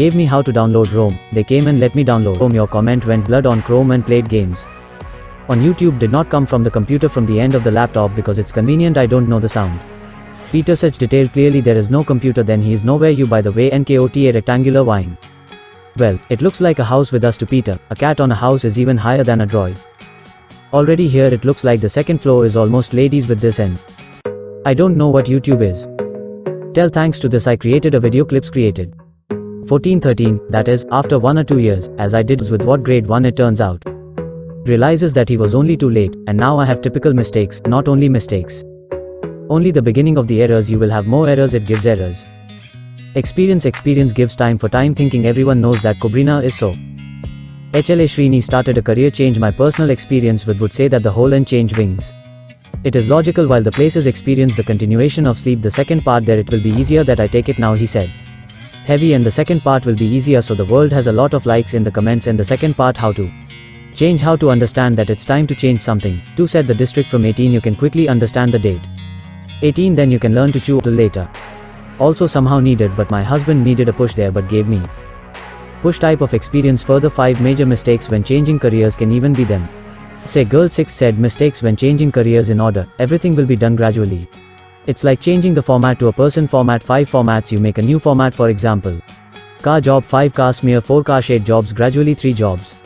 Gave me how to download Rome, they came and let me download Rome your comment went blood on Chrome and played games. On YouTube did not come from the computer from the end of the laptop because it's convenient I don't know the sound. Peter such detailed clearly there is no computer then he is nowhere you by the way NKOTA rectangular wine. Well, it looks like a house with us to Peter, a cat on a house is even higher than a droid. Already here it looks like the second floor is almost ladies with this end. I don't know what YouTube is. Tell thanks to this I created a video clips created. 1413, that is, after one or two years, as I did with what grade 1 it turns out. Realizes that he was only too late, and now I have typical mistakes, not only mistakes. Only the beginning of the errors you will have more errors it gives errors. Experience experience gives time for time thinking everyone knows that Cobrina is so. HLA Srini started a career change my personal experience with would say that the whole and change wings. It is logical while the places experience the continuation of sleep the second part there it will be easier that I take it now he said. Heavy and the second part will be easier so the world has a lot of likes in the comments and the second part how to. Change how to understand that it's time to change something. to set the district from 18 you can quickly understand the date. 18 then you can learn to chew till later. Also somehow needed but my husband needed a push there but gave me. Push type of experience further 5 major mistakes when changing careers can even be them. Say girl 6 said mistakes when changing careers in order, everything will be done gradually. It's like changing the format to a person format 5 formats you make a new format for example. Car job 5 car smear 4 car shade jobs gradually 3 jobs.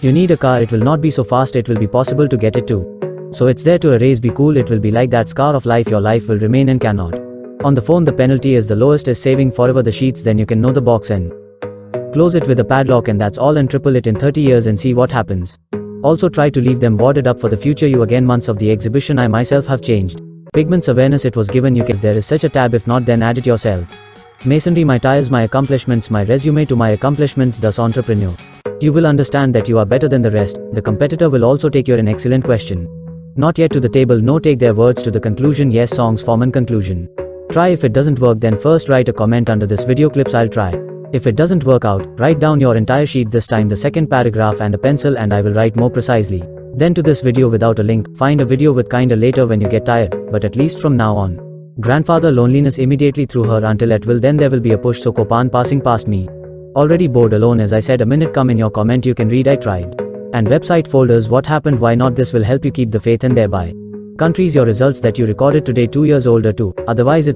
You need a car it will not be so fast it will be possible to get it too. So it's there to erase be cool it will be like that scar of life your life will remain and cannot. On the phone the penalty is the lowest is saving forever the sheets then you can know the box and close it with a padlock and that's all and triple it in 30 years and see what happens. Also try to leave them boarded up for the future you again months of the exhibition I myself have changed. Pigments awareness it was given you case there is such a tab if not then add it yourself. Masonry my tires my accomplishments my resume to my accomplishments thus entrepreneur. You will understand that you are better than the rest, the competitor will also take your an excellent question. Not yet to the table no take their words to the conclusion yes songs form an conclusion. Try if it doesn't work then first write a comment under this video clips I'll try. If it doesn't work out, write down your entire sheet this time the second paragraph and a pencil and I will write more precisely. Then to this video without a link, find a video with kinda later when you get tired, but at least from now on. Grandfather loneliness immediately threw her until at will then there will be a push so Copan passing past me. Already bored alone as I said a minute come in your comment you can read I tried. And website folders what happened why not this will help you keep the faith and thereby. Countries your results that you recorded today 2 years older too, otherwise it's